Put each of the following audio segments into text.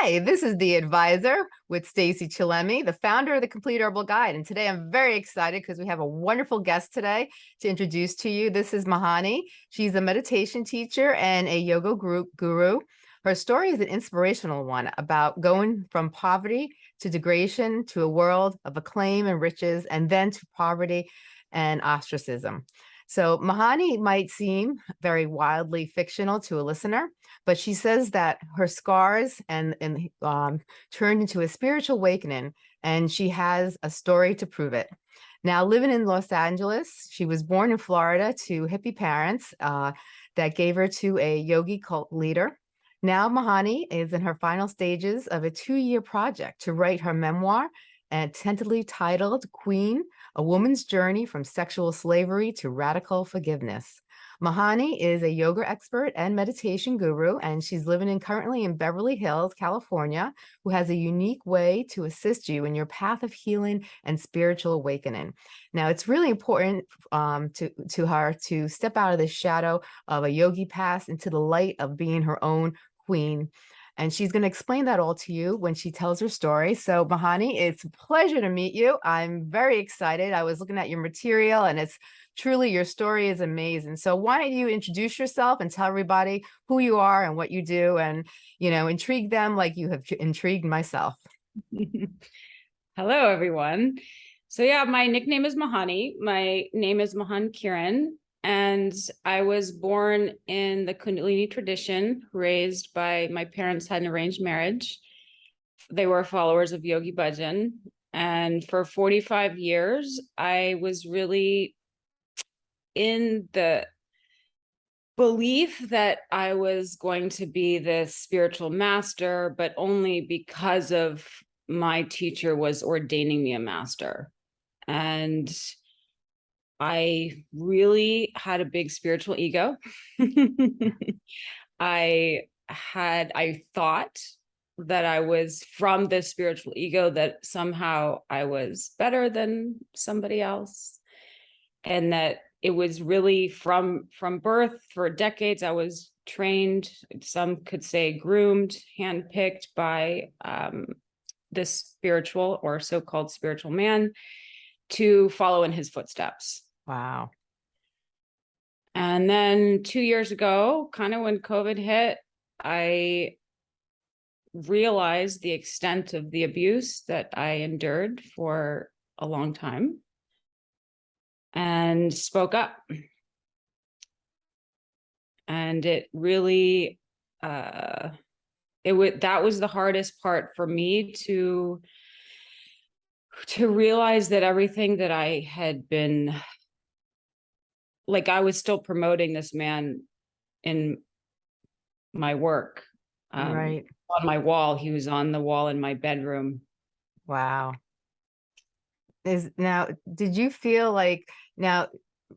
Hi, this is the advisor with Stacey Chillemi, the founder of the Complete Herbal Guide. And today I'm very excited because we have a wonderful guest today to introduce to you. This is Mahani. She's a meditation teacher and a yoga group guru. Her story is an inspirational one about going from poverty to degradation to a world of acclaim and riches, and then to poverty and ostracism. So Mahani might seem very wildly fictional to a listener, but she says that her scars and, and um, turned into a spiritual awakening, and she has a story to prove it. Now, living in Los Angeles, she was born in Florida to hippie parents uh, that gave her to a yogi cult leader. Now, Mahani is in her final stages of a two-year project to write her memoir and tentatively titled Queen, A Woman's Journey from Sexual Slavery to Radical Forgiveness. Mahani is a yoga expert and meditation guru, and she's living in currently in Beverly Hills, California, who has a unique way to assist you in your path of healing and spiritual awakening. Now, it's really important um, to, to her to step out of the shadow of a yogi past into the light of being her own queen. And she's going to explain that all to you when she tells her story. So Mahani, it's a pleasure to meet you. I'm very excited. I was looking at your material and it's truly your story is amazing. So why don't you introduce yourself and tell everybody who you are and what you do and, you know, intrigue them like you have intrigued myself. Hello, everyone. So yeah, my nickname is Mahani. My name is Mahan Kiran and I was born in the Kundalini tradition, raised by my parents had an arranged marriage. They were followers of Yogi Bhajan. And for 45 years, I was really in the belief that I was going to be the spiritual master, but only because of my teacher was ordaining me a master. And I really had a big spiritual ego. I had, I thought that I was from this spiritual ego that somehow I was better than somebody else. And that it was really from, from birth for decades, I was trained, some could say groomed, handpicked by um, this spiritual or so-called spiritual man to follow in his footsteps. Wow. And then two years ago, kind of when COVID hit, I realized the extent of the abuse that I endured for a long time and spoke up. And it really, uh, it would, that was the hardest part for me to, to realize that everything that I had been like I was still promoting this man in my work. Um, right. On my wall. He was on the wall in my bedroom. Wow. Is now, did you feel like now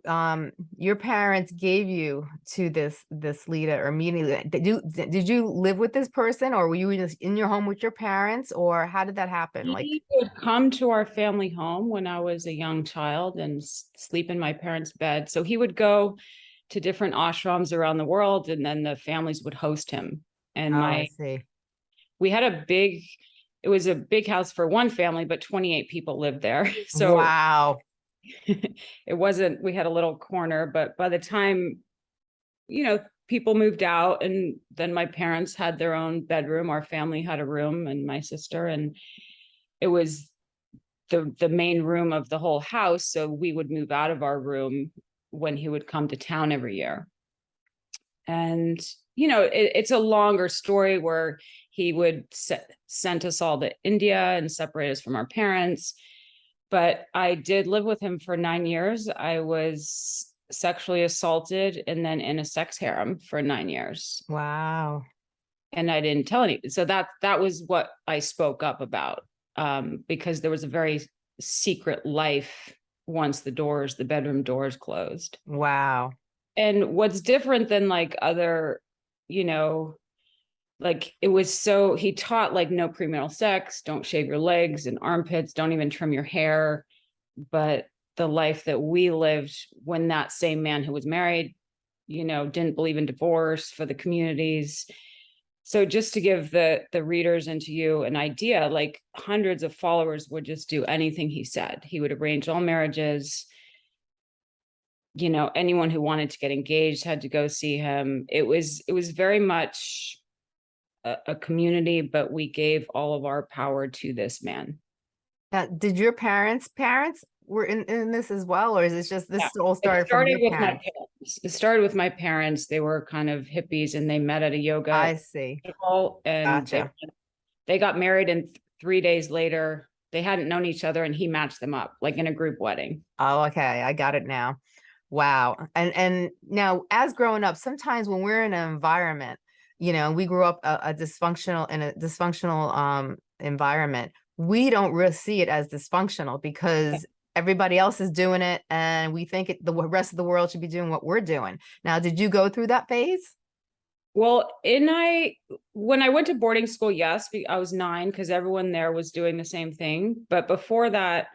um your parents gave you to this this leader or meeting did you did you live with this person or were you just in your home with your parents or how did that happen? He like would come to our family home when i was a young child and sleep in my parents bed. So he would go to different ashrams around the world and then the families would host him. And oh, my we had a big it was a big house for one family but 28 people lived there. So wow it wasn't, we had a little corner, but by the time, you know, people moved out and then my parents had their own bedroom, our family had a room and my sister, and it was the, the main room of the whole house. So we would move out of our room when he would come to town every year. And, you know, it, it's a longer story where he would set, send us all to India and separate us from our parents but I did live with him for nine years. I was sexually assaulted and then in a sex harem for nine years. Wow. And I didn't tell any. So that that was what I spoke up about um, because there was a very secret life once the doors, the bedroom doors closed. Wow. And what's different than like other, you know, like it was so he taught like no premarital sex don't shave your legs and armpits don't even trim your hair but the life that we lived when that same man who was married you know didn't believe in divorce for the communities So just to give the the readers and to you an idea, like hundreds of followers would just do anything he said. He would arrange all marriages. You know, anyone who wanted to get engaged had to go see him. It was it was very much a, a community, but we gave all of our power to this man. Did your parents' parents were in, in this as well, or is it just this Yeah, all It started from started with my parents? parents. It started with my parents. They were kind of hippies and they met at a yoga I see. and they, Gotcha. they got married and th- three days later they hadn't known each other and he matched them up like in a group wedding Oh, okay, I got it now. Wow. And and now as growing up, sometimes when we're in an environment, you know, we grew up a, a dysfunctional in a dysfunctional um environment, we don't really see it as dysfunctional because everybody else is doing it and we think it, the rest of the world should be doing what we're doing. Now, did you go through that phase? well in i when i went to boarding school yes i was nine because everyone there was doing the same thing but before that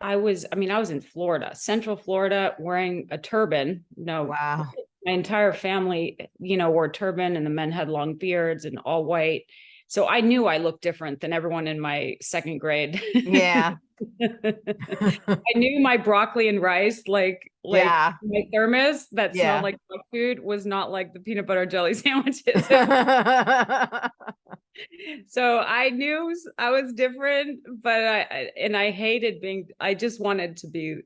i was i mean i was in florida central florida wearing a turban no Wow. My entire family, you know, wore turban and the men had long beards and all white. So I knew I looked different than everyone in my second grade. Yeah. I knew my broccoli and rice, like like yeah. my thermos that Yeah. smelled like food was not like the peanut butter jelly sandwiches. so I knew I was different, but I and I hated being I just wanted to be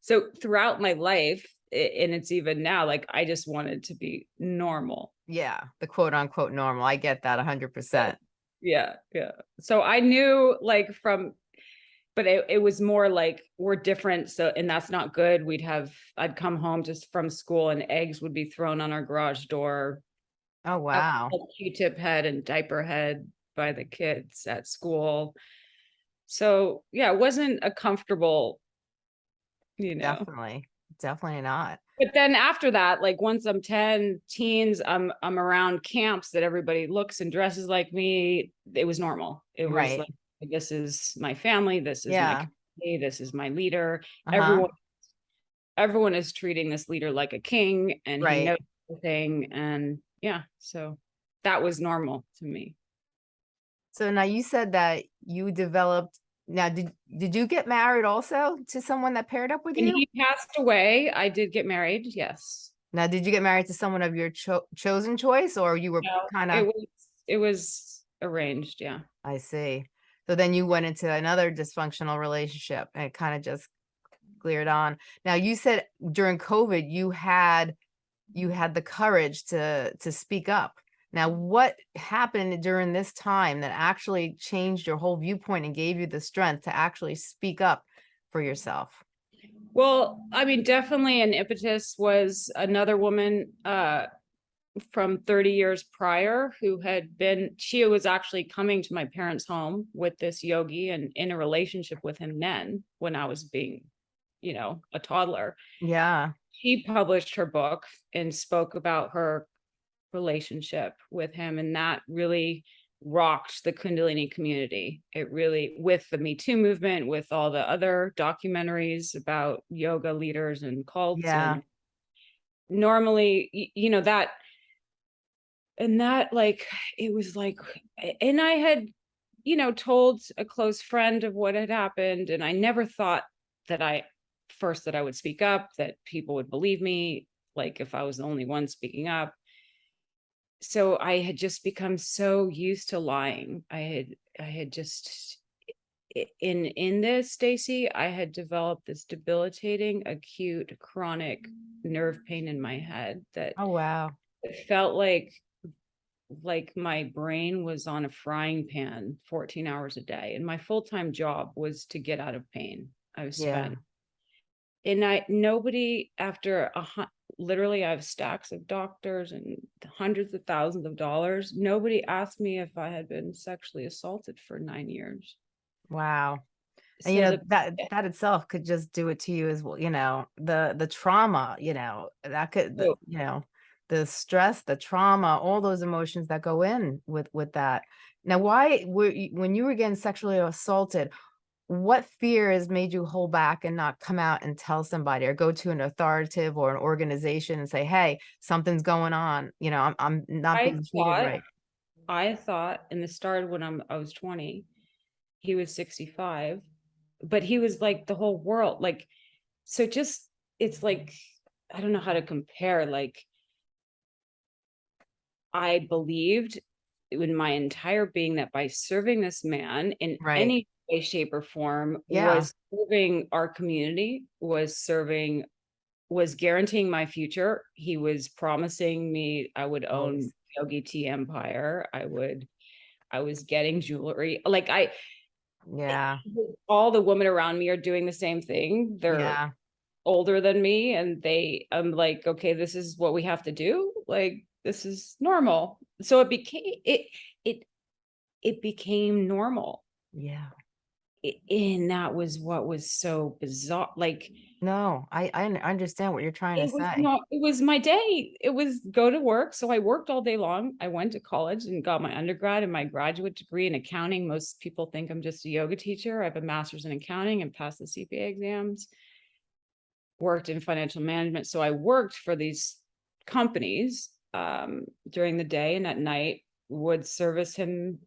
so throughout my life and it's even now like I just wanted to be normal. yeah. The quote unquote normal. I get that a hundred percent. Yeah, yeah. So I knew like from but it, it was more like we're different so and that's not good. We'd have I'd come home just from school and eggs would be thrown on our garage door. Oh, wow. a Q-tip head and diaper head by the kids at school. So yeah, it wasn't a comfortable, you know. Definitely. Definitely not. But then after that, like once I'm 10, teens, I'm I'm around camps that everybody looks and dresses like me. It was normal. It was Right. like this is my family, this is Yeah. my community, this is my leader. Uh-huh. Everyone everyone is treating this leader like a king and he Right. knows everything. And yeah, so that was normal to me. So now you said that you developed now did did you get married also to someone that paired up with When you? he passed away, I did get married, yes. Now did you get married to someone of your cho chosen choice or you were No, kind It of was it was arranged, yeah. I see. So then you went into another dysfunctional relationship and it kind of just cleared on. Now you said during COVID you had you had the courage to to speak up. Now what happened during this time that actually changed your whole viewpoint and gave you the strength to actually speak up for yourself? Well, I mean, definitely an impetus was another woman uh from 30 years prior who had been she was actually coming to my parents' home with this yogi and in a relationship with him then when I was being, you know, a toddler. Yeah. She published her book and spoke about her relationship with him and that really rocked the kundalini community it really with the me too movement with all the other documentaries about yoga leaders and cults Yeah. and normally you know that and that like it was like and i had you know told a close friend of what had happened and i never thought that i first that i would speak up that people would believe me like if i was the only one speaking up so i had just become so used to lying i had i had just in in this stacey i had developed this debilitating acute chronic nerve mm. pain in my head that Oh wow. it felt like like my brain was on a frying pan 14 hours a day and my full-time job was to get out of pain i was Yeah. spent and i nobody after a literally i have stacks of doctors and hundreds of thousands of dollars nobody asked me if i had been sexually assaulted for nine years Wow. And you know the- that eh that itself could just do it to you as well, you know, the the trauma, you know, that could the, you know, the stress, the trauma, all those emotions that go in with with that. Now, why were you, when you were getting sexually assaulted, what fears made you hold back and not come out and tell somebody or go to an authoritative or an organization and say, "Hey, something's going on, you know, I'm I'm not I being treated thought- right." I thought, and this started when I'm, I was twenty, he was sixty-five, but he was like the whole world, like, so just, it's like, I don't know how to compare, like, I believed in my entire being that by serving this man in Right. any way, shape, or form Yeah. was serving our community, was serving, was guaranteeing my future. He was promising me I would own Nice. Yogi Tea Empire. I would, I was getting jewelry. Like I, Yeah, all the women around me are doing the same thing. They're yeah, older than me and they I'm like, okay, this is what we have to do. Like this is normal. So it became it it it became normal. yeah. And that was what was so bizarre. Like No, I, I understand what you're trying to say. not it was my day. It was go to work. So I worked all day long. I went to college and got my undergrad and my graduate degree in accounting. Most people think I'm just a yoga teacher. I have a master's in accounting and passed the CPA exams. Worked in financial management. So I worked for these companies um during the day and at night would service him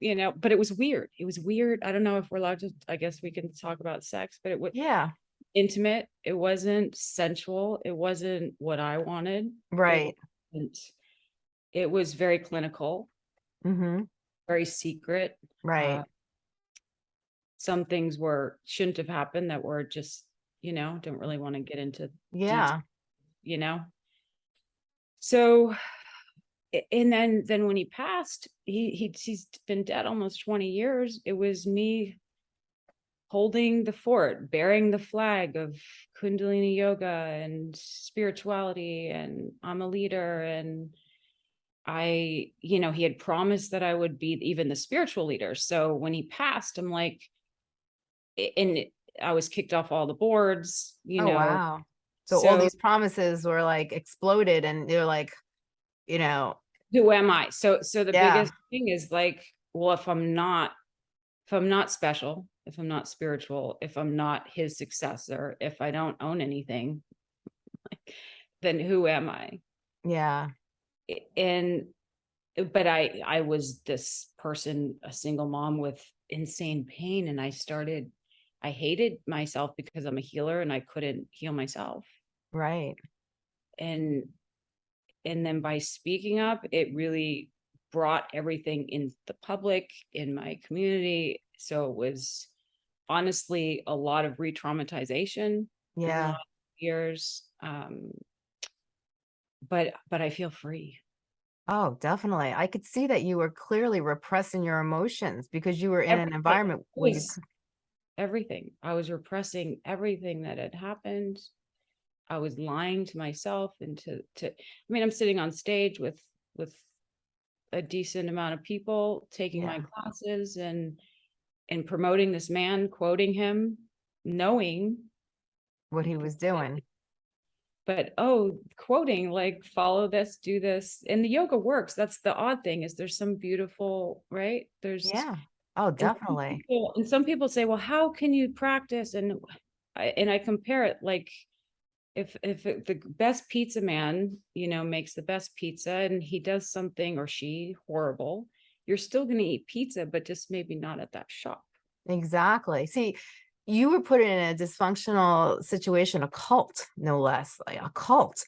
you know but it was weird. It was weird. I don't know if we're allowed to i guess we can talk about sex but it was Yeah, intimate. It wasn't sensual. It wasn't what i wanted. Right. and it was very clinical. Mm-hmm. very secret. Right. uh, some things were shouldn't have happened that were just you know don't really want to get into Yeah, you know? So and then then when he passed he he he's been dead almost 20 years. It was me holding the fort bearing the flag of kundalini yoga and spirituality and i'm a leader and i you know he had promised that i would be even the spiritual leader. So when he passed i'm like and i was kicked off all the boards you oh, know. wow. So all these promises were like exploded and they're like, you know, who am I? So so the Yeah. biggest thing is like, well, if I'm not if I'm not special, if I'm not spiritual, if I'm not his successor, if I don't own anything, then who am I? yeah, And but I I was this person, a single mom with insane pain and I started I hated myself because I'm a healer and I couldn't heal myself. right. and and then by speaking up it really brought everything in the public in my community. So it was honestly a lot of re-traumatization Yeah, years um but but i feel free. Oh, definitely. I could see that you were clearly repressing your emotions because you were in an environment where you, everything. I was repressing everything that had happened i was lying to myself and to to i mean i'm sitting on stage with with a decent amount of people taking my classes and and promoting this man quoting him knowing what he was doing. but oh quoting like follow this do this and the yoga works that's the odd thing is there's some beautiful right there's Yeah. Oh, And some definitely. people- And some people say, well, how can you practice? And I, and I compare it like, if, if it- the best pizza man, you know, makes the best pizza and he does something or she horrible, you're still gonna eat pizza, but just maybe not at that shop. Exactly. See, you were put in a dysfunctional situation, a cult, no less, like a cult.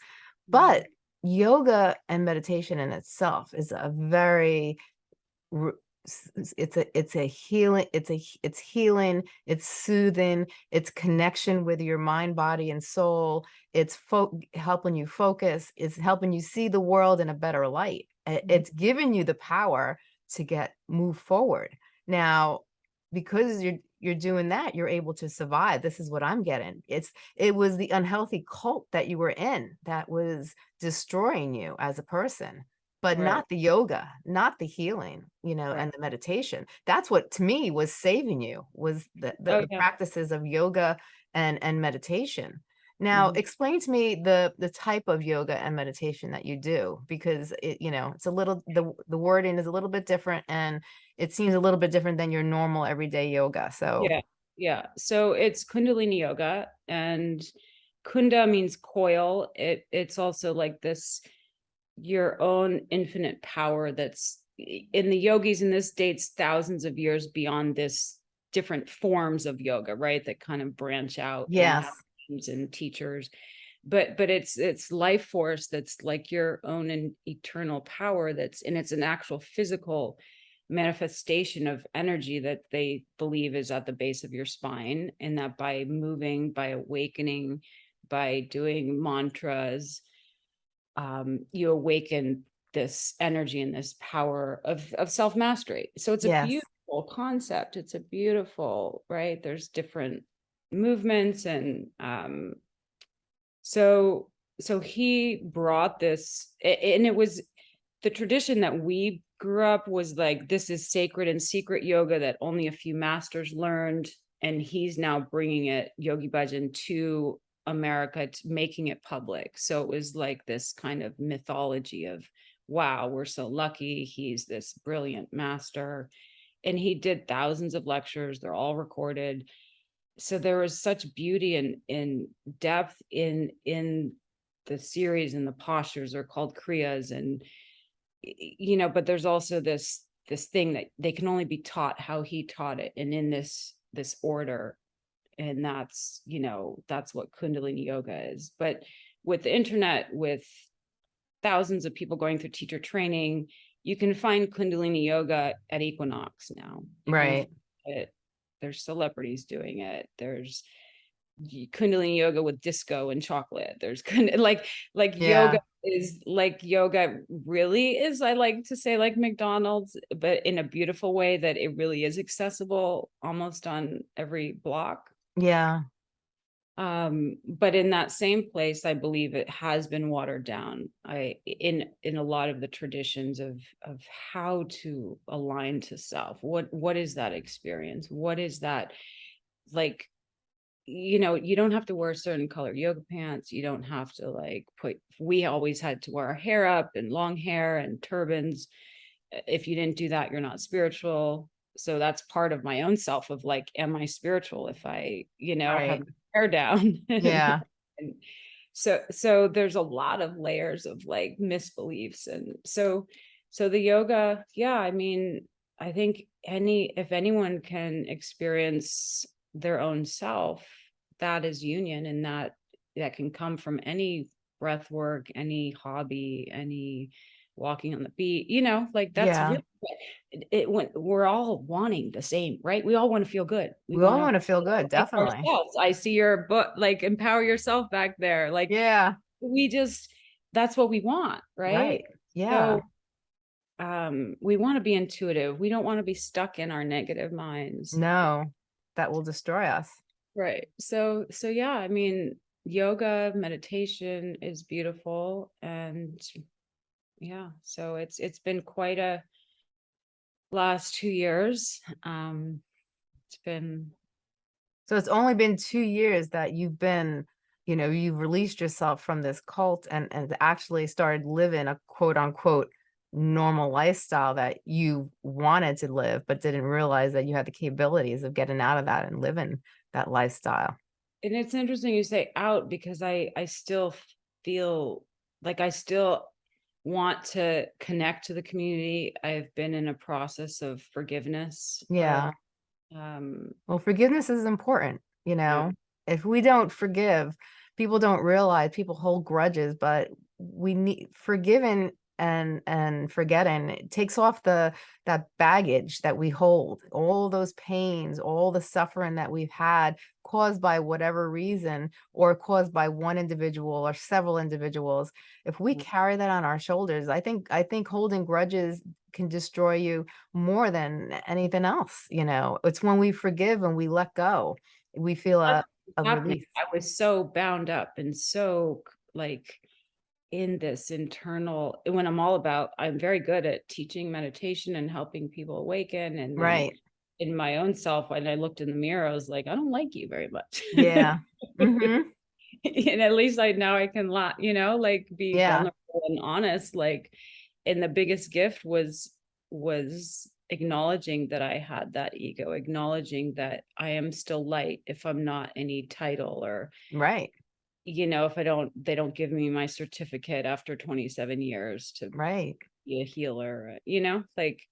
But mm-hmm. yoga and meditation in itself is a very r- s- s- it's a it's a healing it's a it's healing it's soothing it's connection with your mind body and soul. It's fo- helping you focus it's helping you see the world in a better light. Mhm. it's giving you the power to get move forward. Now because you're you're doing that you're able to survive. This is what i'm getting. It's it was the unhealthy cult that you were in that was destroying you as a person but Right. not the yoga not the healing you know Right. and the meditation that's what to me was saving you was the, the, Oh, the practices of yoga and and meditation now Mhm. explain to me the the type of yoga and meditation that you do because it you know it's a little the the wording is a little bit different and it seems a little bit different than your normal everyday yoga so Yeah, yeah. So it's Kundalini yoga and Kunda means coil. It it's also like this your own infinite power that's in the yogis and this dates thousands of years beyond this different forms of yoga, right? That kind of branch out. and Yes. names And teachers. But but it's it's life force that's like your own and eternal power that's and it's an actual physical manifestation of energy that they believe is at the base of your spine and that by moving by awakening by doing mantras um you awaken this energy and this power of of self mastery so it's a Yes. beautiful concept. It's a beautiful right? There's different movements and um so so he brought this and it was the tradition that we grew up was like this is sacred and secret yoga that only a few masters learned and he's now bringing it yogi bhajan to america to making it public. So it was like this kind of mythology of wow we're so lucky he's this brilliant master and he did thousands of lectures they're all recorded. So there was such beauty and in depth in in the series and the postures are called kriyas and you know but there's also this this thing that they can only be taught how he taught it and in this this order and that's you know that's what kundalini yoga is but with the internet with thousands of people going through teacher training you can find kundalini yoga at equinox now Right. it. There's celebrities doing it. There's Kundalini yoga with disco and chocolate. There's like like Yeah. yoga is like yoga really is. I like to say like McDonald's, but in a beautiful way that it really is accessible almost on every block. Yeah. Um, but in that same place, I believe it has been watered down. I in in a lot of the traditions of of how to align to self. What what is that experience? What is that like? You know, you don't have to wear certain color yoga pants. You don't have to like put. We always had to wear our hair up and long hair and turbans. If you didn't do that, you're not spiritual. So that's part of my own self of like, am I spiritual if I, you know, have Right. my hair down? Yeah. and so so there's a lot of layers of like misbeliefs and so so the yoga yeah i mean i think any if anyone can experience their own self that is union and that that can come from any breath work any hobby any walking on the beat you know like that's Yeah. really it, it when we're all wanting the same right we all want to feel good We all wanna want to feel good. Definitely. ourselves. I see your book, like empower yourself back there. Like Yeah. we just that's what we want, right? Right. Yeah. So um we want to be intuitive. We don't want to be stuck in our negative minds. No, that will destroy us. Right. So so yeah, I mean yoga, meditation is beautiful and yeah, so it's it's been quite a last 2 years. Um it's been So it's only been two years that you've been, you know, you've released yourself from this cult and and actually started living a quote unquote normal lifestyle that you wanted to live, but didn't realize that you had the capabilities of getting out of that and living that lifestyle. and it's interesting you say out because I I still feel like I still want to connect to the community. I've been in a process of forgiveness. of, Yeah. um Well, forgiveness is important, you know. If we don't forgive, people don't realize people hold grudges, but we need forgiving and and forgetting it takes off the that baggage that we hold, all those pains, all the suffering that we've had caused by whatever reason or caused by one individual or several individuals. If we Mm. carry that on our shoulders, I think I think holding grudges can destroy you more than anything else, you know. It's when we forgive and we let go, we feel a, a release. I was so bound up and so like in this internal when I'm all about I'm very good at teaching meditation and helping people awaken and Right. in my own self when I looked in the mirror I was like I don't like you very much. Yeah. hmm and at least I now I can laugh, you know, like be Yeah. vulnerable and honest. Like, and the biggest gift was was acknowledging that I had that ego, acknowledging that I am still light if I'm not any title or Right. You know, if I don't, they don't give me my certificate after twenty-seven years to Right. be a healer, uh, you know, like,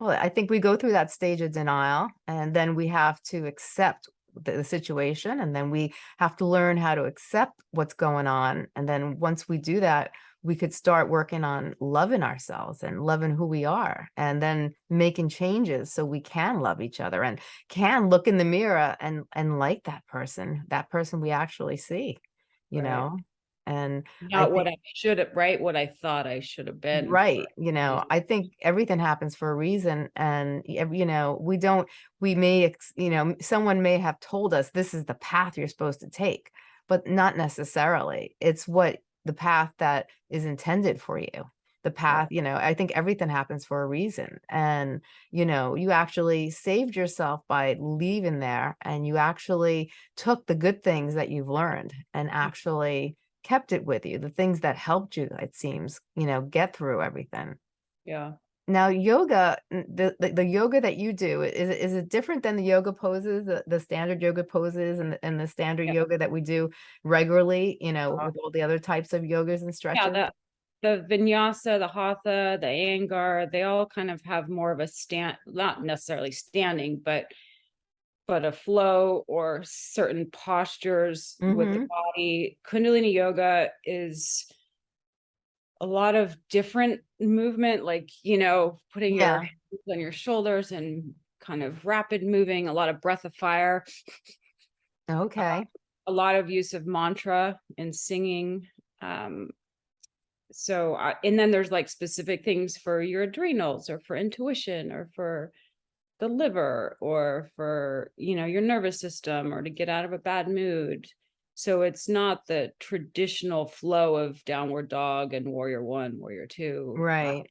Well, I think we go through that stage of denial and then we have to accept the, the situation and then we have to learn how to accept what's going on. And then once we do that, we could start working on loving ourselves and loving who we are and then making changes so we can love each other and can look in the mirror and and like that person, that person we actually see, you Right. know? And I not what I should have, right? What I thought I should have been. Right, you know. I think everything happens for a reason and, you know, we don't, we may, you know, someone may have told us this is the path you're supposed to take, but not necessarily. It's what the path that is intended for you. The path, you know, I think everything happens for a reason. And, you know, you actually saved yourself by leaving there and you actually took the good things that you've learned and actually kept it with you, the things that helped you, it seems, you know, get through everything. Yeah. Now, yoga, the, the, the yoga that you do, is, it- is it different than the yoga poses, the, the standard yoga poses and, the- and the standard Yeah. yoga that we do regularly, you know, Uh, with all the other types of yogas and stretches? Yeah, the, the vinyasa, the hatha, the Iyengar, they all kind of have more of a stand, not necessarily standing, but but a flow or certain postures with the Mhm. body. Kundalini yoga is a lot of different movement, like, you know, putting Yeah. your hands on your shoulders and kind of rapid moving, a lot of breath of fire, Okay, a lot of use of mantra and singing. Um, so, I and then there's like specific things for your adrenals or for intuition or for the liver or for, you know, your nervous system or to get out of a bad mood. So it's not the traditional flow of downward dog and warrior one, warrior two. uh, right.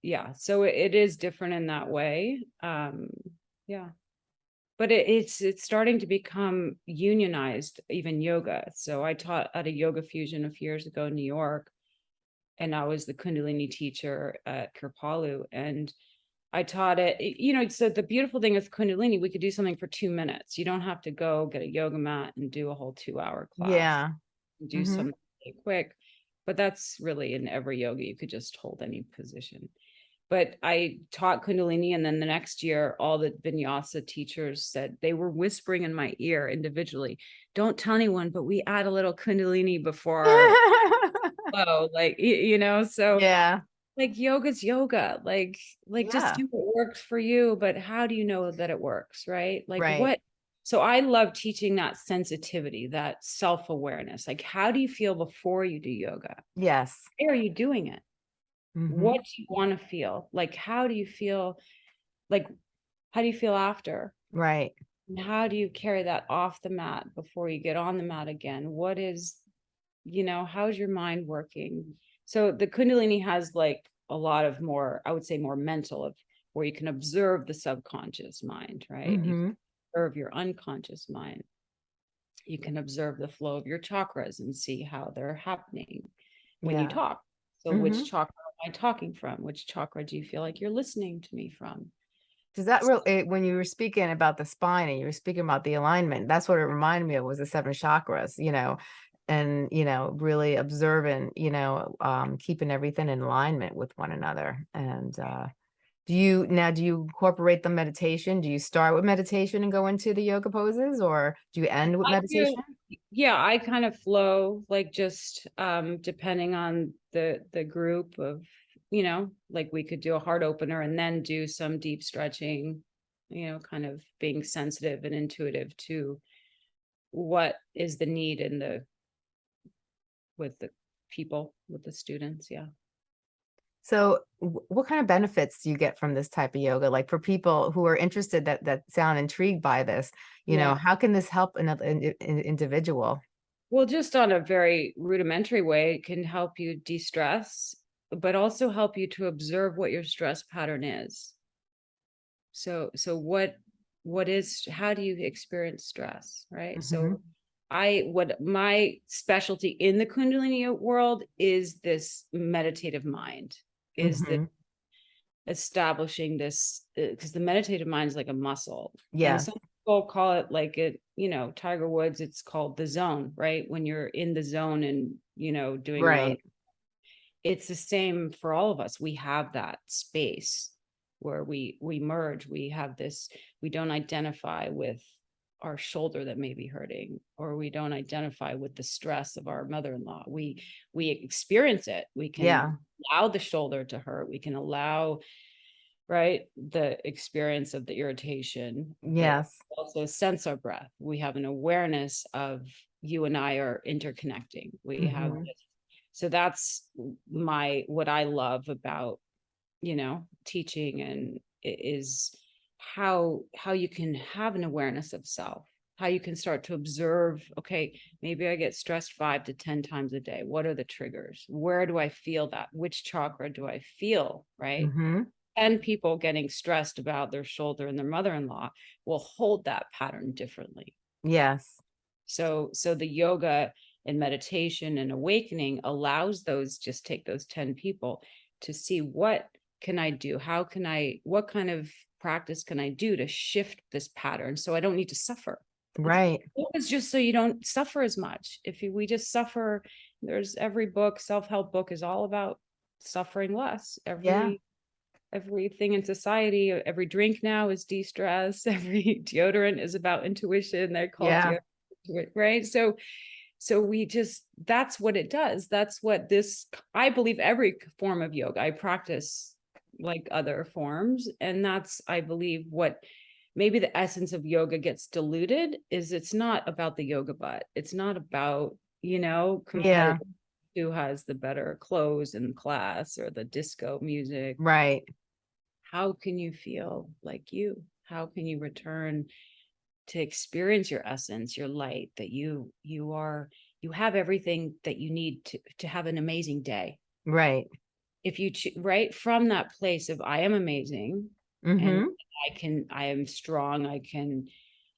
yeah so it, it is different in that way um yeah but it, it's it's starting to become unionized even yoga so i taught at a yoga fusion a few years ago in new york and i was the kundalini teacher at kripalu and i taught it you know so the beautiful thing with kundalini we could do something for two minutes you don't have to go get a yoga mat and do a whole two hour class Yeah, do Mhm. something quick. But that's really in every yoga, you could just hold any position. But I taught Kundalini, and then the next year, all the vinyasa teachers said they were whispering in my ear individually, don't tell anyone, but we add a little Kundalini before flow, like, you know, so yeah, like yoga's yoga, like, like Yeah. just do what works for you, but how do you know that it works, right? Like Right. what? So I love teaching that sensitivity, that self-awareness. Like, how do you feel before you do yoga? yes. Why are you doing it? mhm, What do you want to feel? Like, how do you feel? Like, how do you feel after? Right, And how do you carry that off the mat before you get on the mat again? What is, you know, how's your mind working? So the Kundalini has like a lot of more, I would say more mental of where you can observe the subconscious mind, right? You can mhm, observe your unconscious mind. You can observe the flow of your chakras and see how they're happening when you talk. So Mhm. which chakra am I talking from? Which chakra do you feel like you're listening to me from? Does that real eh, when you were speaking about the spine and you were speaking about the alignment, that's what it reminded me of was the seven chakras, you know, and you know, really observing, you know, um, keeping everything in alignment with one another. And uh, do you now do you incorporate the meditation? Do you start with meditation and go into the yoga poses, or do you end with I do. meditation? yeah i kind of flow like just um depending on the the group of you know like we could do a heart opener and then do some deep stretching you know kind of being sensitive and intuitive to what is the need in the with the people with the students yeah So what kind of benefits do you get from this type of yoga? Like for people who are interested that that sound intrigued by this, you know, how can this help another in- individual? Well, just on a very rudimentary way, it can help you de-stress, but also help you to observe what your stress pattern is. So, so what, what is, how do you experience stress, right? So Mhm. I, what my specialty in the Kundalini world is this meditative mind, is the Mhm. establishing this, because the meditative mind is like a muscle. and Yeah. some People call it like it, you know, Tiger Woods, it's called the zone, right? When you're in the zone and, you know, doing. Right. It's the same for all of us. We have that space where we, we merge, we have this, we don't identify with our shoulder that may be hurting, or we don't identify with the stress of our mother-in-law. We, we experience it. We can Yeah. allow the shoulder to hurt. We can allow, right, the experience of the irritation. Yes. Also sense our breath. We have an awareness of you and I are interconnecting. We have, Mhm. this- so that's my, what I love about, you know, teaching and is how, how you can have an awareness of self, how you can start to observe, okay, maybe I get stressed five to 10 times a day. What are the triggers? Where do I feel that? Which chakra do I feel? Right. hmm And people getting stressed about their shoulder and their mother-in-law will hold that pattern differently. Yes. So, so the yoga and meditation and awakening allows those, just take those 10 people to see what can I do? How can I, what kind of practice can I do to shift this pattern so I don't need to suffer? Right. It's just so you don't suffer as much. If you, we just suffer, there's every book, self-help book is all about suffering less. Every everything in society, every drink now is de-stress, every deodorant is about intuition. They're called Yeah. right? So so we just that's what it does. That's what this I believe every form of yoga I practice like other forms and that's I believe what maybe the essence of yoga gets diluted is it's not about the yoga butt. It's not about, you know, Yeah. who has the better clothes in class or the disco music. Right. How can you feel like you? How can you return to experience your essence, your light, that you you are you have everything that you need to to have an amazing day. Right. If you right from that place of I am amazing, hmm and I can, I am strong, I can,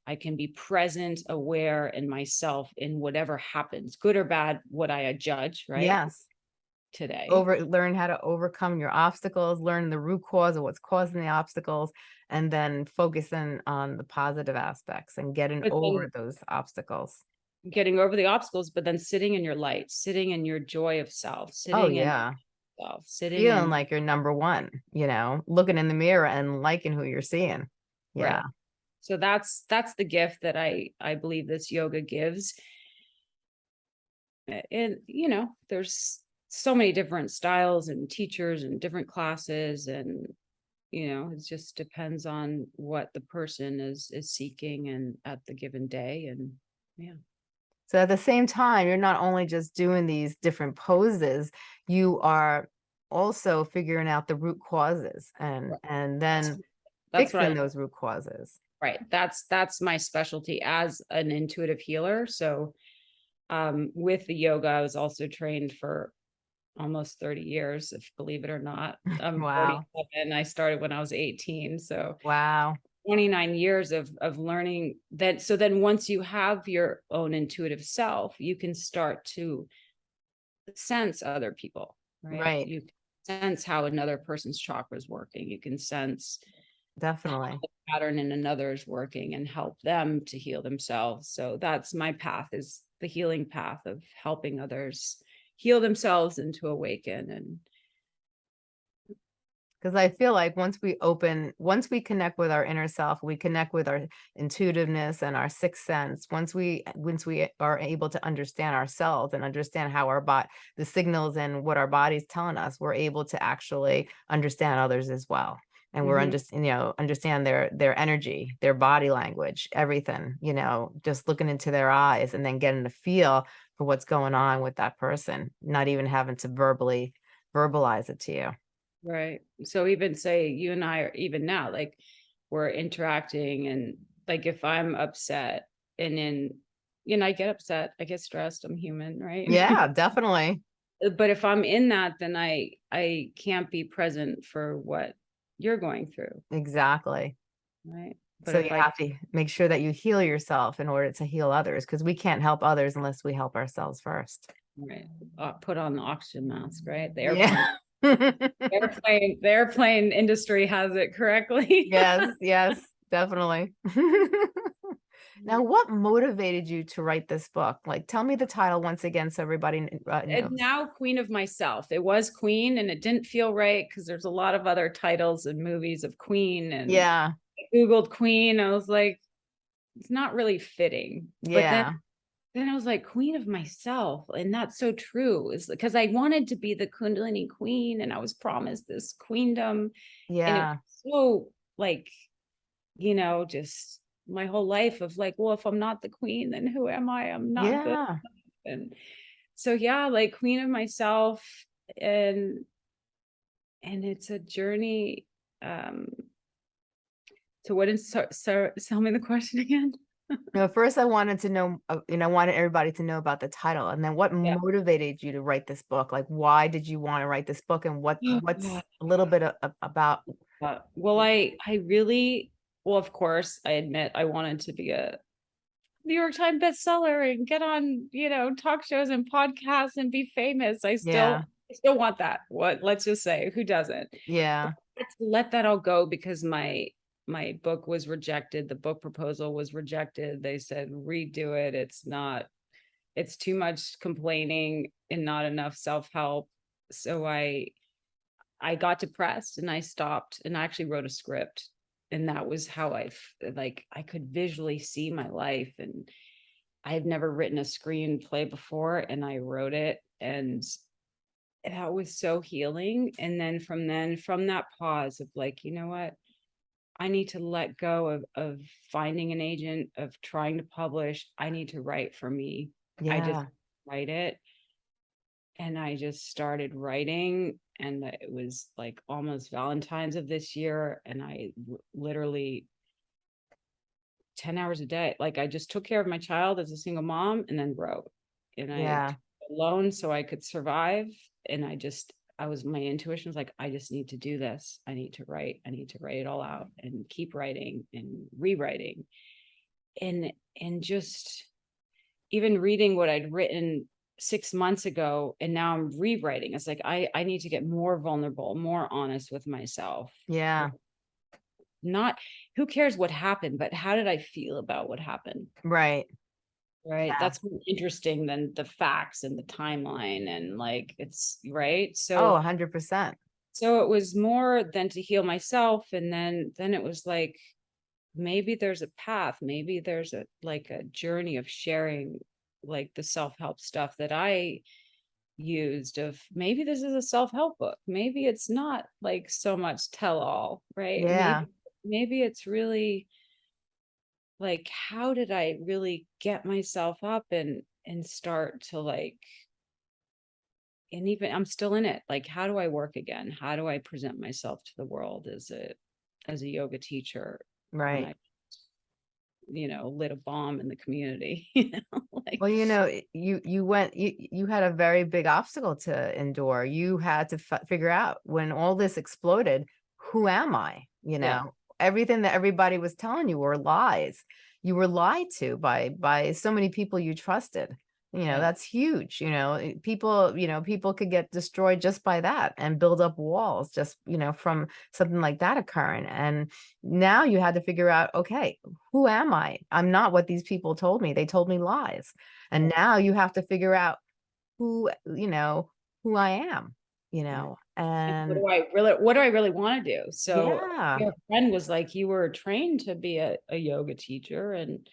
I can be present, aware in myself in whatever happens, good or bad, what I judge, right? Yes. Today. Over learn how to overcome your obstacles, learn the root cause of what's causing the obstacles, and then focusing on the positive aspects and getting But then- over those obstacles. Getting over the obstacles, but then sitting in your light, sitting in your joy of self, sitting Oh in yeah. Yourself, sitting Feeling in, like you're number one, you know, looking in the mirror and liking who you're seeing. Yeah. so that's, that's the gift that I, I believe this yoga gives. And, you know, there's so many different styles and teachers and different classes and, you know, it just depends on what the person is, is seeking and at the given day and, So at the same time, you're not only just doing these different poses, you are also figuring out the root causes and Right. and then that's I fixing those root causes. Right, that's, that's my specialty as an intuitive healer, so. Um, with the yoga, I was also trained for almost thirty years, if believe it or not. I'm Wow. forty-seven, I started when I was eighteen, so Wow. Twenty-nine years of, of learning that, so then once you have your own intuitive self, you can start to. Sense other people, right? Right. You can sense how another person's chakra is working, you can sense Definitely. pattern in another is working and help them to heal themselves. So that's my path is the healing path of helping others heal themselves and to awaken and Because I feel like once we open, once we connect with our inner self, we connect with our intuitiveness and our sixth sense. Once we, once we are able to understand ourselves and understand how our bot, the signals and what our body's telling us, we're able to actually understand others as well. And we're Mhm. under, you know, understand their their energy, their body language, everything. You know, just looking into their eyes and then getting a feel for what's going on with that person, not even having to verbally verbalize it to you. Right. So even say you and I are even now, like we're interacting and like if I'm upset and then, you know, I get upset, I get stressed, I'm human, right? Yeah, definitely. Uh, but if I'm in that, then I I can't be present for what you're going through, Exactly. right? But So you I have to make sure that you heal yourself in order to heal others because we can't help others unless we help ourselves first. Right, uh, put on the oxygen mask, right? The Yeah. airplane, the airplane, industry has it correctly. yes, yes, definitely. Now, what motivated you to write this book? Like, tell me the title once again so everybody uh, And knows. now Queen of Myself. It was Queen and it didn't feel right because there's a lot of other titles and movies of Queen and Yeah, I Googled Queen. I was like, it's not really fitting. Yeah, then I was like, queen of myself. And that's so true is because I wanted to be the Kundalini queen and I was promised this queendom. Yeah, so like, you know, just my whole life of like, well, if I'm not the queen, then who am I? I'm not yeah. And so yeah, like queen of myself and and it's a journey um to what is so, so tell me the question again. No, first I wanted to know, uh, you know, I wanted everybody to know about the title and then what Yeah. motivated you to write this book? Like, why did you want to write this book and what, Oh, what's God. a little bit a- about, Uh, well, I I really well, of course, I admit I wanted to be a New York Times bestseller and get on, you know, talk shows and podcasts and be famous. I still yeah, I still want that. What let's just say, who doesn't? yeah, Let's let that all go because my my book was rejected. The book proposal was rejected. They said redo it. It's not it's too much complaining and not enough self-help. So I I got depressed and I stopped and I actually wrote a script. And that was how I, like I could visually see my life and I had never written a screenplay before and I wrote it and that was so healing. And then from then from that pause of like, you know what? I need to let go of of finding an agent, of trying to publish. I need to write for me. I just write it and I just started writing and it was like almost Valentine's of this year and I literally 10 hours a day like I just took care of my child as a single mom and then wrote and I yeah, alone so I could survive and I just I was my intuition was like I just need to do this I need to write I need to write it all out and keep writing and rewriting and and just even reading what I'd written six months ago and now I'm rewriting. It's like I I need to get more vulnerable, more honest with myself. yeah, Not who cares what happened, but how did I feel about what happened? right. Right. Yeah. That's more interesting than the facts and the timeline and like it's right. Oh, So a hundred percent. so it was more than to heal myself and then then it was like maybe there's a path maybe there's a like a journey of sharing like the self-help stuff that i used of maybe this is a self-help book maybe it's not like so much tell all right Yeah, maybe maybe it's really like how did i really get myself up and and start to like and even i'm still in it like how do i work again how do i present myself to the world as a as a yoga teacher right. I, you know, lit a bomb in the community. You know, like Well, you know, you you went you you had a very big obstacle to endure. You had to f figure out when all this exploded, who am I? You know, everything that everybody was telling you were lies. You were lied to by by so many people you trusted. You know, that's huge. You know, eh, people, you know, people could get destroyed just by that and build up walls just, you know, from something like that occurring. And now you had to figure out, okay, who am I? I'm not what these people told me. They told me lies. And now you have to figure out who, you know, who I am, you know, and what do I really what do I really want to do? So yeah, your friend was like, you were trained to be a, a yoga teacher and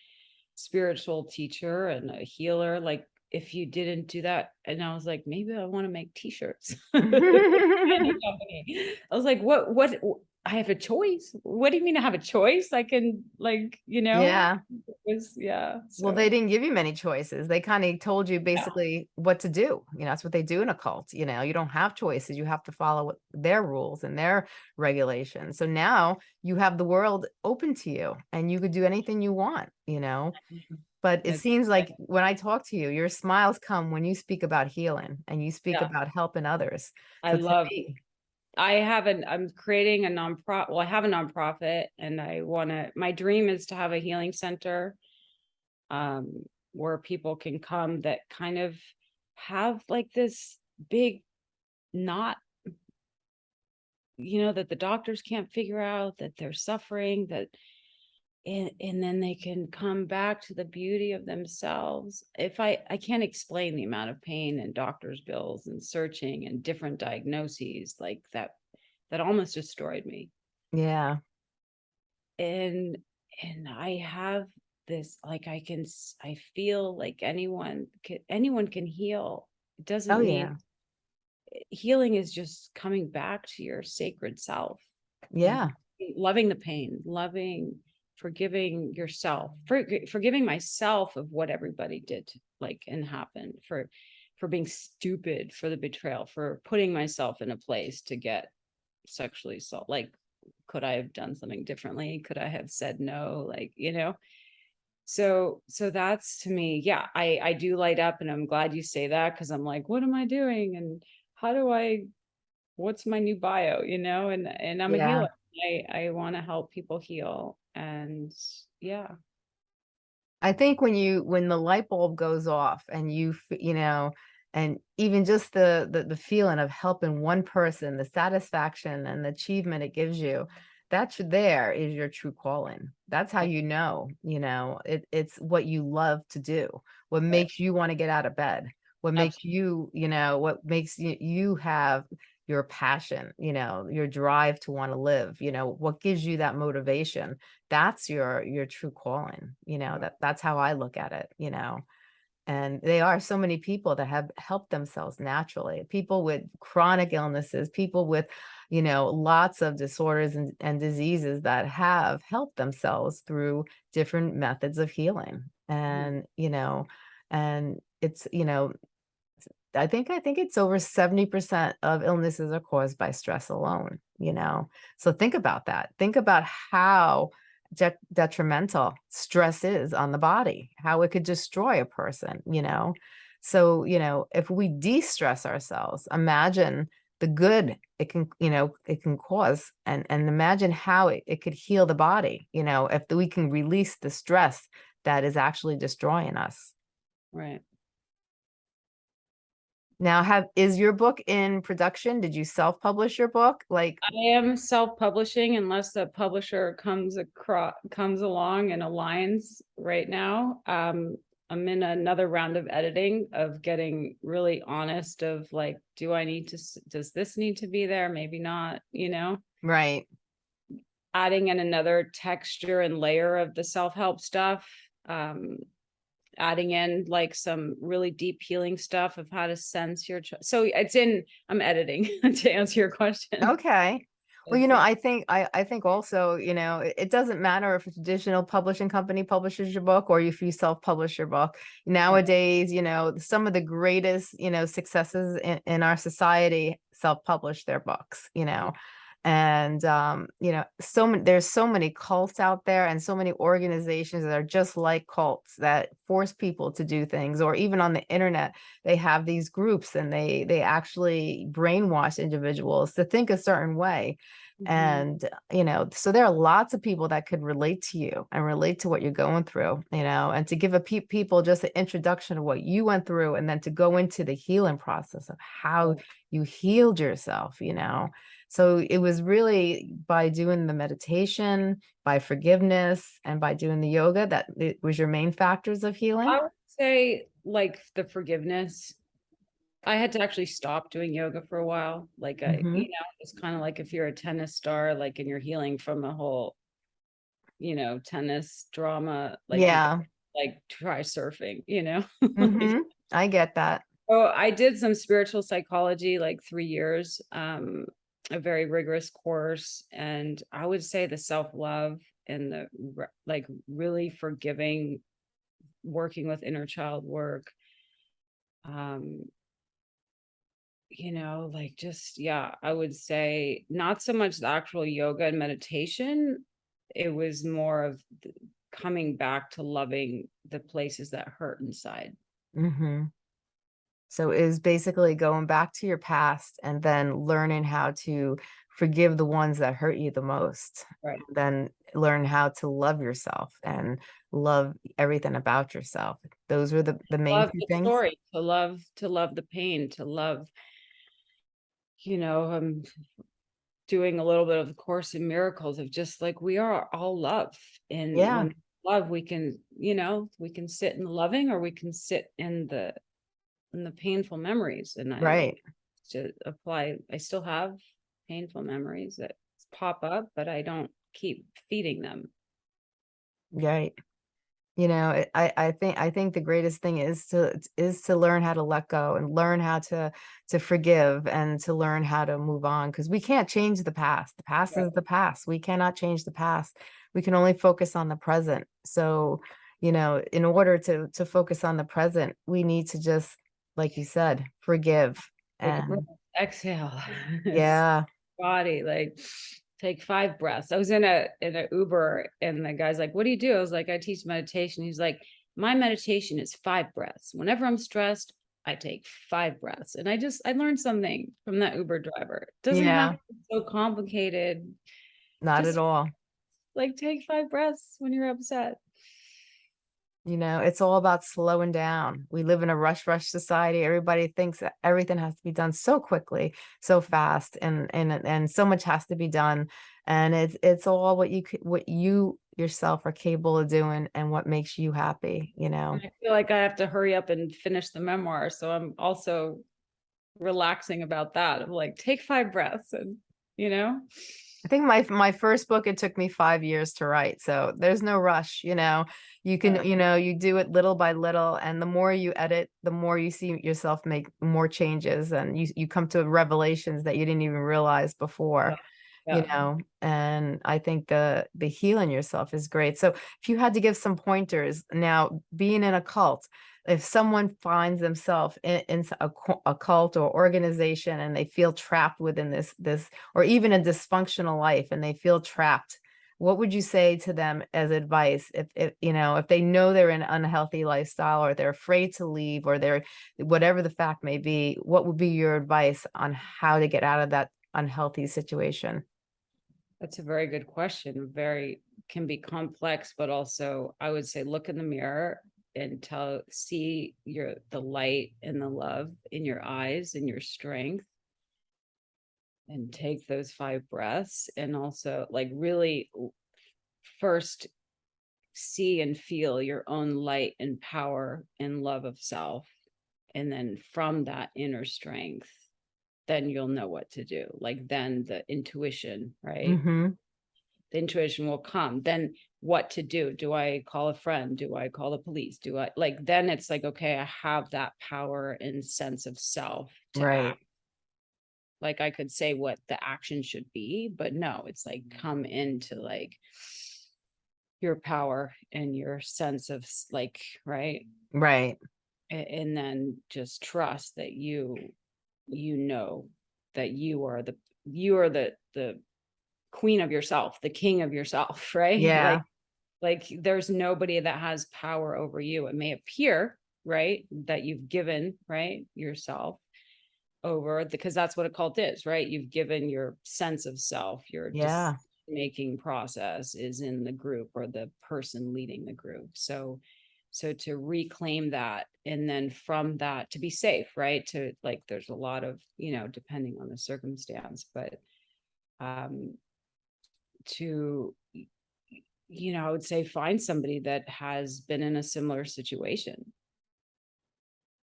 spiritual teacher and a healer. Like if you didn't do that, and I was like, maybe I want to make t-shirts. I was like, what what I have a choice. What do you mean I have a choice? I can like, you know, yeah. it was yeah. Well, they didn't give you many choices. They kind of told you No. basically what to do. You know, that's what they do in a cult. You know, you don't have choices. You have to follow their rules and their regulations. So now you have the world open to you and you could do anything you want, you know. Mm-hmm. But it seems like when I talk to you, your smiles come when you speak about healing and you speak Yeah. about helping others. I So to love me- I have an I'm creating a nonprofit. Well, I have a nonprofit and I want to my dream is to have a healing center um where people can come that kind of have like this big not you know that the doctors can't figure out that they're suffering that and, and then they can come back to the beauty of themselves. If I, I can't explain the amount of pain and doctor's bills and searching and different diagnoses like that, that almost destroyed me. Yeah. And, and I have this, like, I can, I feel like anyone, can anyone can heal. It doesn't Oh, mean yeah. healing is just coming back to your sacred self Yeah. loving the pain, loving, forgiving yourself, for, forgiving myself of what everybody did, like, and happened for, for being stupid, for the betrayal, for putting myself in a place to get sexually assault. Like, could I have done something differently? Could I have said no? Like, you know? So, so that's to me, yeah, I, I do light up and I'm glad you say that because I'm like, what am I doing? And how do I, what's my new bio, you know? And, and I'm a healer. I, I want to help people heal and yeah. I think when you when the light bulb goes off and you you know and even just the, the the feeling of helping one person the satisfaction and the achievement it gives you that's there is your true calling. That's how you know you know it, it's what you love to do what makes you want to get out of bed what makes you you know what makes you, you have your passion you know your drive to want to live you know what gives you that motivation that's your your true calling you know that that's how i look at it you know. And they are so many people that have helped themselves naturally people with chronic illnesses people with you know lots of disorders and, and diseases that have helped themselves through different methods of healing mm. and you know and it's you know I think I think it's over 70% of illnesses are caused by stress alone, you know. So think about that. Think about how de- detrimental stress is on the body, how it could destroy a person, you know. So, you know, if we de-stress ourselves, imagine the good it can, you know, it can cause and and imagine how it, it could heal the body, you know, if we can release the stress that is actually destroying us. Right. Now have is your book in production? Did you self-publish your book? Like, I am self-publishing unless the publisher comes across, comes along and aligns right now. Um, I'm in another round of editing of getting really honest of like, do I need to, does this need to be there? Maybe not, you know? right. Adding in another texture and layer of the self-help stuff. Um, adding in like some really deep healing stuff of how to sense your, so it's in, I'm editing to answer your question. Okay. Well, you know, I think I, I think also, you know, it, it doesn't matter if a traditional publishing company publishes your book or if you self-publish your book. Nowadays, you know, some of the greatest, you know, successes in, in our society self-publish their books, you know. And um, you know, so many there's so many cults out there and so many organizations that are just like cults that force people to do things, or even on the internet, they have these groups and they they actually brainwash individuals to think a certain way. Mhm. and you know so there are lots of people that could relate to you and relate to what you're going through you know and to give a pe- people just an introduction of what you went through and then to go into the healing process of how you healed yourself you know so it was really by doing the meditation by forgiveness and by doing the yoga that it was your main factors of healing I would say like the forgiveness. I had to actually stop doing yoga for a while. Like I, Mhm. you know, it's kind of like if you're a tennis star, like and you're healing from a whole, you know, tennis drama, like yeah like try surfing, you know? mhm, i get that Oh, I did some spiritual psychology like three years, um, a very rigorous course. And I would say the self-love and the like really forgiving, working with inner child work. Um, you know, like just, yeah, I would say not so much the actual yoga and meditation. It was more of th- coming back to loving the places that hurt inside. hmm So is basically going back to your past and then learning how to forgive the ones that hurt you the most. Right. Then learn how to love yourself and love everything about yourself. Those were the, the main love the things. story to love to love the pain to love you know um doing a little bit of the course in miracles of just like we are all love and Yeah. love we can you know we can sit in the loving or we can sit in the in the painful memories and I Right. to apply I still have painful memories that pop up but I don't keep feeding them Right. You know, I I think I think the greatest thing is to is to learn how to let go and learn how to to forgive and to learn how to move on because we can't change the past. The past Right. is the past. We cannot change the past. We can only focus on the present. So, you know, in order to to focus on the present, we need to just, like you said, forgive. And exhale. Yeah, body like take five breaths. I was in a in a uber and the guy's like what do you do? I was like i teach meditation. He's like my meditation is five breaths. Whenever i'm stressed i take five breaths. And i just i learned something from that uber driver. It doesn't Yeah. have to be so complicated. Not Just- at all. like take five breaths when you're upset You know, it's all about slowing down. We live in a rush, rush society. Everybody thinks that everything has to be done so quickly, so fast, and and and so much has to be done. And it's it's all what you what you yourself are capable of doing and what makes you happy. You know. I feel like i have to hurry up and finish the memoir so i'm also relaxing about that of like take five breaths and you know I think my my first book it took me five years to write, so there's no rush. You know, you can you know you do it little by little, and the more you edit, the more you see yourself make more changes, and you you come to revelations that you didn't even realize before. you Yeah. know and i think the the healing yourself is great so if you had to give some pointers now being in a cult if someone finds themselves in, in a, a cult or organization and they feel trapped within this this or even a dysfunctional life and they feel trapped what would you say to them as advice if, if you know if they know they're in an unhealthy lifestyle or they're afraid to leave or they're whatever the fact may be what would be your advice on how to get out of that unhealthy situation That's a very good question. Very can be complex, but also I would say look in the mirror and tell see your the light and the love in your eyes and your strength. And take those five breaths and also like really first see and feel your own light and power and love of self. And then from that inner strength, then you'll know what to do. Like then the intuition, right? hmm the intuition will come then what to do do i call a friend do i call the police do i like then it's like okay i have that power and sense of self to Right. act. like i could say what the action should be but no it's like mm. come into like your power and your sense of like right Right. And then just trust that you you know that you are the you are the the queen of yourself the king of yourself right? Yeah. like like there's nobody that has power over you. It may appear right that you've given right yourself over because that's what a cult is right? You've given your sense of self your Yeah. making process is in the group or the person leading the group. So so to reclaim that and then from that to be safe right? To like there's a lot of you know depending on the circumstance but um to you know i would say find somebody that has been in a similar situation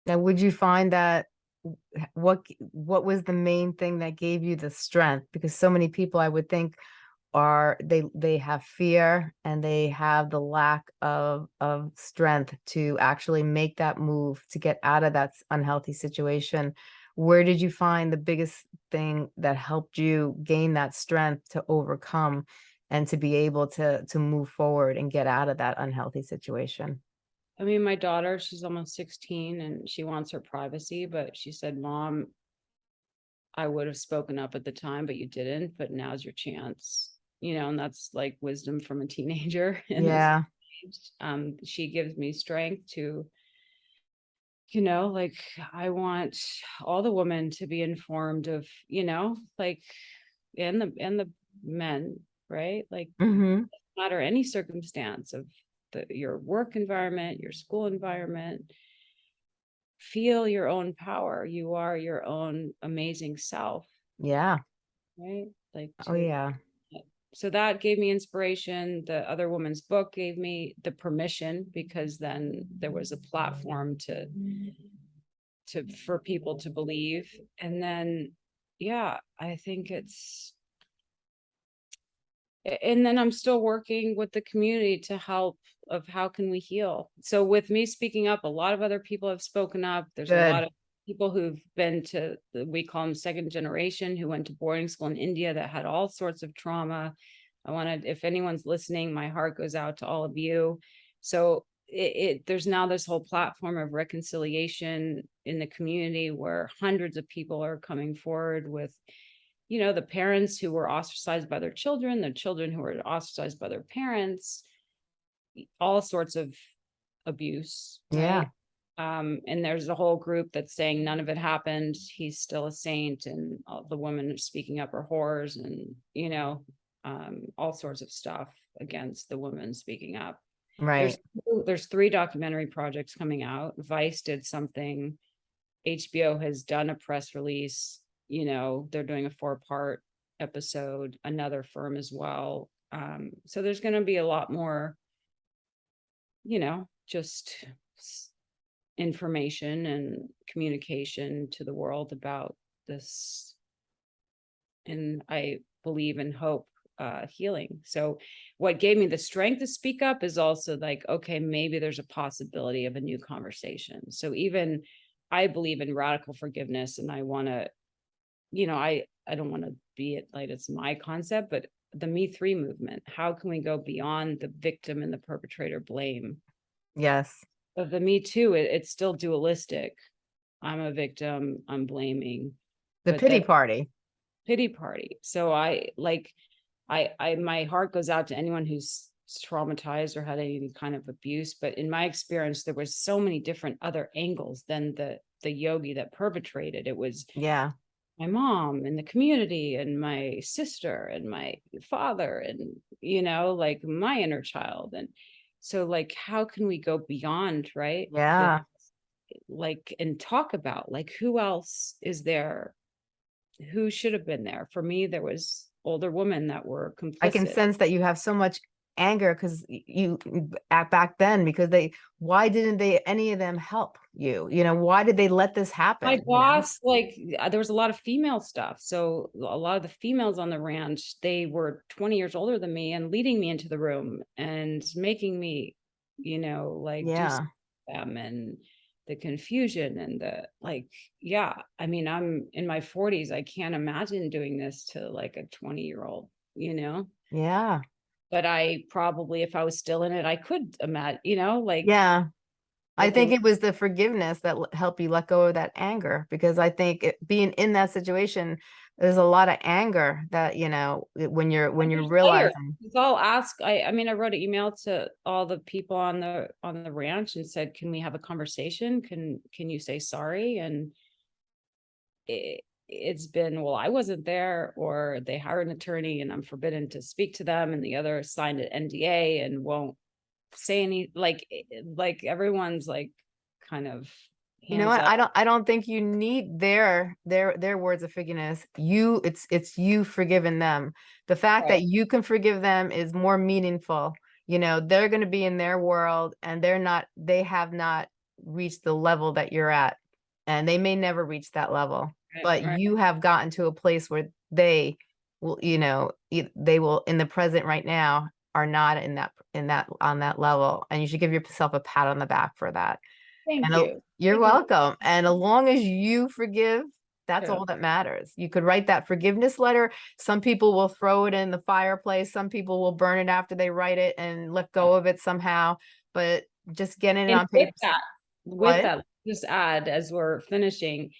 Now, would you find that what what was the main thing that gave you the strength? Because so many people, I would think, are they they have fear and they have the lack of of strength to actually make that move to get out of that unhealthy situation. Where did you find the biggest thing that helped you gain that strength to overcome and to be able to to move forward and get out of that unhealthy situation? i mean my daughter she's almost 16 and she wants her privacy but she said mom i would have spoken up at the time but you didn't but now's your chance you know and that's like wisdom from a teenager Yeah. um she gives me strength to you know like i want all the women to be informed of you know like and the and the men right like hmm no matter any circumstance of the your work environment your school environment feel your own power you are your own amazing self Yeah. right? Like. Oh, yeah. So that gave me inspiration. The other woman's book gave me the permission because then there was a platform to to for people to believe. And then, yeah, I think it's and then I'm still working with the community to help of how can we heal. So with me speaking up, a lot of other people have spoken up. There's a lot of people who've been to, the- we call them second generation, who went to boarding school in India that had all sorts of trauma. I wanted, if anyone's listening, my heart goes out to all of you. So it, it, there's now this whole platform of reconciliation in the community where hundreds of people are coming forward with you know, the parents who were ostracized by their children, the children who were ostracized by their parents, all sorts of abuse. Yeah. right? Um, and there's a whole group that's saying none of it happened. He's still a saint and all the women are speaking up are whores and, you know, um, all sorts of stuff against the woman speaking up. Right. There's, two- there's three documentary projects coming out. Vice did something. HBO has done a press release, you know, they're doing a four-part episode, another firm as well. Um, so there's gonna be a lot more, you know, just information and communication to the world about this. And I believe and hope uh healing. So what gave me the strength to speak up is also like, okay, maybe there's a possibility of a new conversation. So even I believe in radical forgiveness and I want to, you know, I, I don't want to be it like it's my concept, but the Me Three movement, how can we go beyond the victim and the perpetrator blame? Yes. Of the Me Too, it, it's still dualistic. I'm a victim, I'm blaming The But pity that- party. pity party. So I like, I, I, my heart goes out to anyone who's traumatized or had any kind of abuse. But in my experience, there was so many different other angles than the, the yogi that perpetrated. It was Yeah. my mom and the community and my sister and my father and, you know, like my inner child. And so like, how can we go beyond, right? Yeah. Like, and talk about like, who else is there? Who should have been there? For me, there was older women that were complicit. I can sense that you have so much anger because you at back then because they why didn't they any of them help you you know why did they let this happen My you know? boss, like, uh, there was a lot of female stuff. So a lot of the females on the ranch, they were twenty years older than me and leading me into the room and making me, you know, like, yeah them and the confusion and the, like, yeah, I mean, I'm in my forties. I can't imagine doing this to like a twenty-year-old, you know? yeah But I probably, if I was still in it, I could imagine, you know, like. yeah I think it was the forgiveness that helped you let go of that anger because I think it, being in that situation, there's a lot of anger that you know when you're when you're realizing. It's all ask, I, I mean, I wrote an email to all the people on the, on the ranch and said, can we have a conversation? Can, can you say sorry? And it, it's been, well, I wasn't there, or they hire an attorney and I'm forbidden to speak to them, and the other signed an NDA and won't say any, like, eh, eh, like everyone's like, kind of. You know what? up. I don't I don't think you need their their their words of forgiveness. You it's it's you forgiving them. The fact Right. that you can forgive them is more meaningful. You know, they're going to be in their world and they're not they have not reached the level that you're at. And they may never reach that level. But right. you have gotten to a place where they will, you know, they will in the present right now are not in that in that on that level and you should give yourself a pat on the back for that. Thank and you. You're Thank you. welcome. And as long as you forgive, that's Yeah. all that matters. You could write that forgiveness letter. Some people will throw it in the fireplace. Some people will burn it after they write it and let go of it somehow. But just getting it And on with paper. that, with that, just add as we're finishing,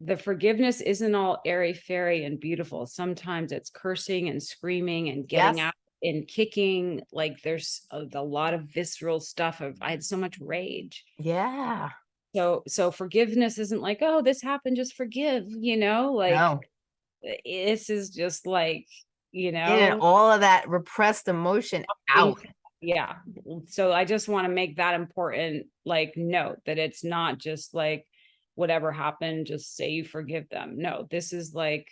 the forgiveness isn't all airy fairy and beautiful. Sometimes it's cursing and screaming and getting Yes. out and kicking. Like there's a, a lot of visceral stuff of I had so much rage. Yeah. So so forgiveness isn't like, oh, this happened, just forgive, you know, like no. this is just like, you know. Getting all of that repressed emotion out. Yeah, so I just want to make that important, like, note that it's not just like whatever happened, just say you forgive them. No, this is like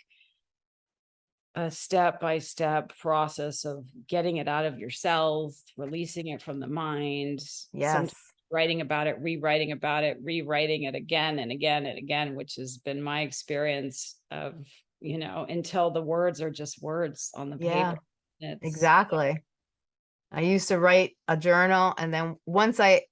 a step by step process of getting it out of yourself, releasing it from the mind. Yes. Writing about it, rewriting about it, rewriting it again and again and again, which has been my experience of, you know, until the words are just words on the Yeah, paper. It's- Exactly. I used to write a journal and then once I,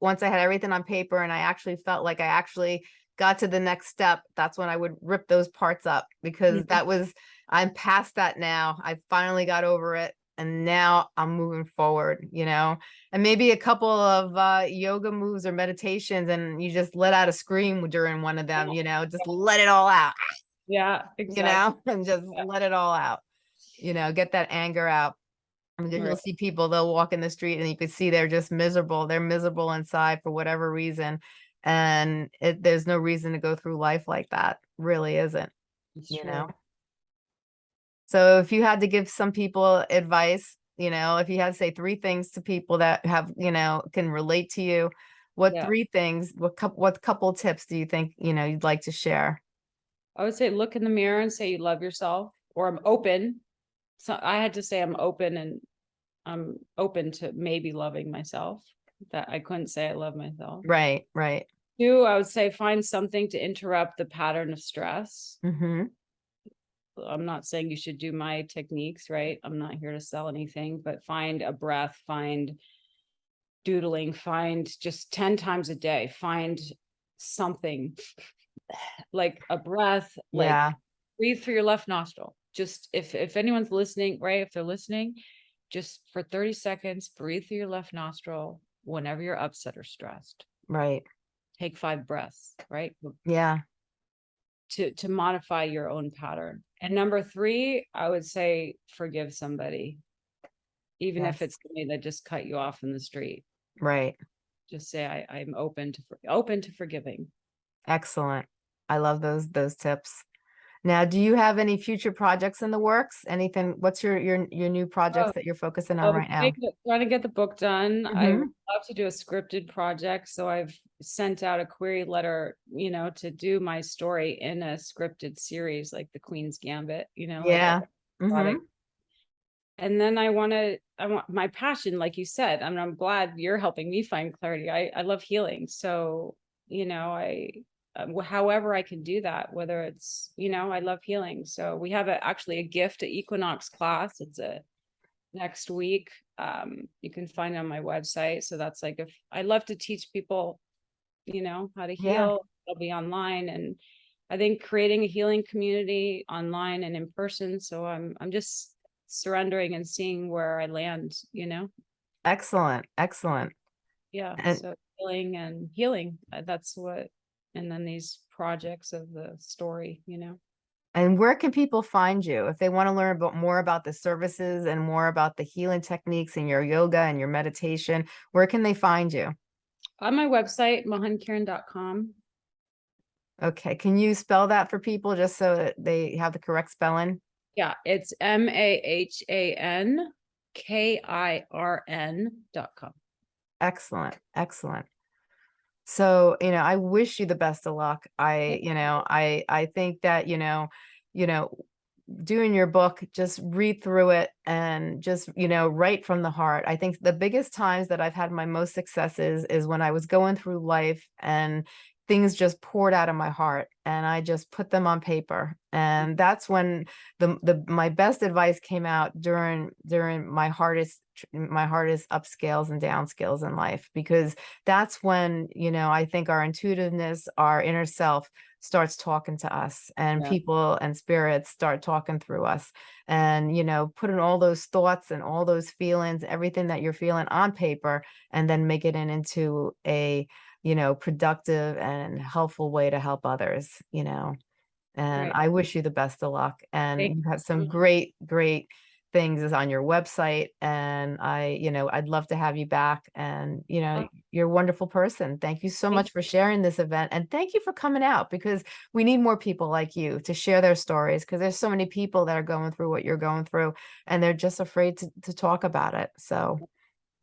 once I had everything on paper and I actually felt like I actually got to the next step, that's when I would rip those parts up because Mhm. that was, I'm past that now. I finally got over it and now I'm moving forward, you know? And maybe a couple of uh, yoga moves or meditations and you just let out a scream during one of them, you know, just let it all out Yeah, you know, and just Yeah. let it all out, you know, get that anger out. And then you'll Right. see people, they'll walk in the street and you can see they're just miserable. They're miserable inside for whatever reason. And it, there's no reason to go through life like that. Really isn't, It's you true. know? So if you had to give some people advice, you know, if you had to say three things to people that have, you know, can relate to you, what Yeah. three things, what couple, what couple tips do you think, you know, you'd like to share? I would say look in the mirror and say you love yourself, or I'm open. So I had to say I'm open and I'm open to maybe loving myself. That I couldn't say I love myself. Right, right. Two, I would say find something to interrupt the pattern of stress. Mm-hmm. I'm not saying you should do my techniques, right? I'm not here to sell anything, but find a breath, find doodling, find just 10 times a day, find something like a breath, like Yeah. breathe through your left nostril. Just if if anyone's listening, right? If they're listening, just for 30 seconds, breathe through your left nostril whenever you're upset or stressed. Right. Take five breaths, right? Yeah. To to modify your own pattern. And number three, I would say forgive somebody. Even if it's somebody that just cut you off in the street. Right. Just say I, I'm open to open to forgiving. Excellent. I love those those tips. Now, do you have any future projects in the works? Anything, what's your your your new projects Oh, that you're focusing on Um, right now? to- Trying to get the book done. I Mhm. would love to do a scripted project, so I've sent out a query letter, you know, to do my story in a scripted series like The Queen's Gambit, you know. like a Yeah. Mhm. And then I want to, I want my passion, like you said, I mean, I'm glad you're helping me find clarity. I, I love healing. So, you know, I, however I can do that, whether it's, you know, I love healing. So we have a, actually a gift at Equinox class. It's a next week. Um, you can find it on my website. So that's like, if I love to teach people, you know, how to Yeah. heal, it'll be online and I think creating a healing community online and in person. So I'm, I'm just surrendering and seeing where I land, you know? Excellent. Excellent. Yeah. And- so healing and healing, uh, that's what, and then these projects of the story, you know? And where can people find you if they want to learn about more about the services and more about the healing techniques and your yoga and your meditation? Where can they find you? On my website, mahankiran.com. Okay, can you spell that for people just so that they have the correct spelling? Yeah, it's M A H A N K I R N dot com. Excellent, excellent. So, you know, I wish you the best of luck. I, you know, I, I think that, you know, you know, doing your book, just read through it and just, you know, write from the heart. I think the biggest times that I've had my most successes is when I was going through life and things just poured out of my heart and I just put them on paper. Mm-hmm. And that's when the, the, my best advice came out during, during my hardest, my hardest upscales and downscales in life, because that's when, you know, I think our intuitiveness, our inner self starts talking to us and Yeah. people and spirits start talking through us and, you know, putting all those thoughts and all those feelings, everything that you're feeling on paper and then make it in into a, you know, productive and helpful way to help others, you know. And Right. I wish you the best of luck and Thank you have some you. great, great things is on your website. And I, you know, I'd love to have you back and, you know, Oh. you're a wonderful person. Thank you so Thank much for sharing this event. And thank you for coming out because we need more people like you to share their stories because there's so many people that are going through what you're going through and they're just afraid to, to talk about it. So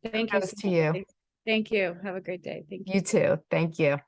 Thank you. So to you. Thank you. Have a great day. Thank you. you too. Thank you.